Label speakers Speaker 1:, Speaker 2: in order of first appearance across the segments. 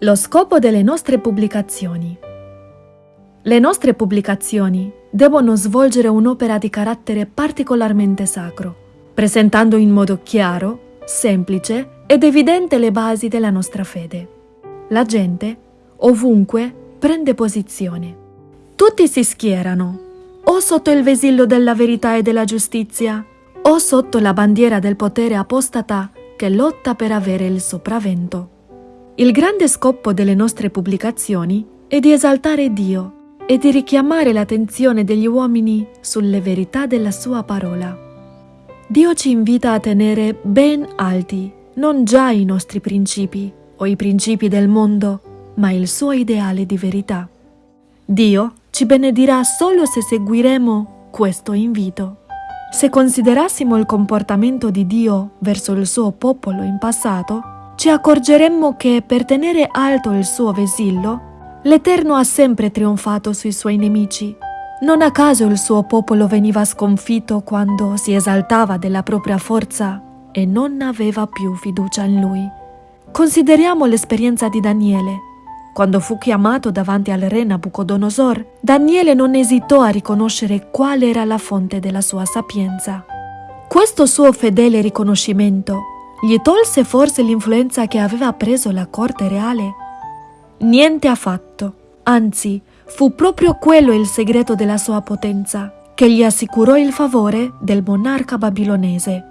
Speaker 1: Lo scopo delle nostre pubblicazioni. Le nostre pubblicazioni devono svolgere un'opera di carattere particolarmente sacro, presentando in modo chiaro, semplice ed evidente le basi della nostra fede. La gente, ovunque, prende posizione. Tutti si schierano, o sotto il vesillo della verità e della giustizia, o sotto la bandiera del potere apostata che lotta per avere il sopravvento. Il grande scopo delle nostre pubblicazioni è di esaltare Dio e di richiamare l'attenzione degli uomini sulle verità della sua parola. Dio ci invita a tenere ben alti non già i nostri principi o i principi del mondo, ma il suo ideale di verità. Dio ci benedirà solo se seguiremo questo invito. Se considerassimo il comportamento di Dio verso il suo popolo in passato, ci accorgeremmo che per tenere alto il suo vesillo, l'Eterno ha sempre trionfato sui suoi nemici. Non a caso il suo popolo veniva sconfitto quando si esaltava della propria forza e non aveva più fiducia in lui. Consideriamo l'esperienza di Daniele. Quando fu chiamato davanti al re Nabucodonosor, Daniele non esitò a riconoscere qual era la fonte della sua sapienza. Questo suo fedele riconoscimento gli tolse forse l'influenza che aveva preso la corte reale? Niente affatto, anzi, fu proprio quello il segreto della sua potenza, che gli assicurò il favore del monarca babilonese.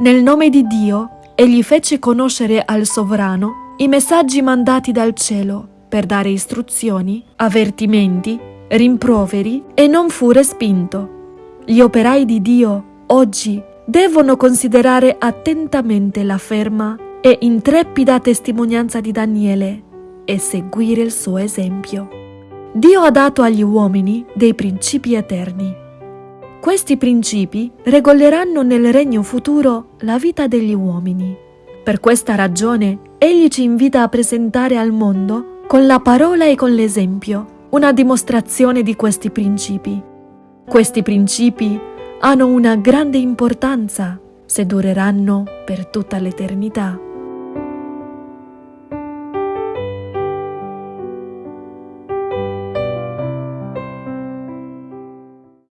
Speaker 1: Nel nome di Dio, egli fece conoscere al sovrano i messaggi mandati dal cielo per dare istruzioni, avvertimenti, rimproveri e non fu respinto. Gli operai di Dio oggi devono considerare attentamente la ferma e intrepida testimonianza di Daniele e seguire il suo esempio. Dio ha dato agli uomini dei principi eterni. Questi principi regoleranno nel regno futuro la vita degli uomini. Per questa ragione, Egli ci invita a presentare al mondo, con la parola e con l'esempio, una dimostrazione di questi principi. Questi principi hanno una grande importanza se dureranno per tutta l'eternità.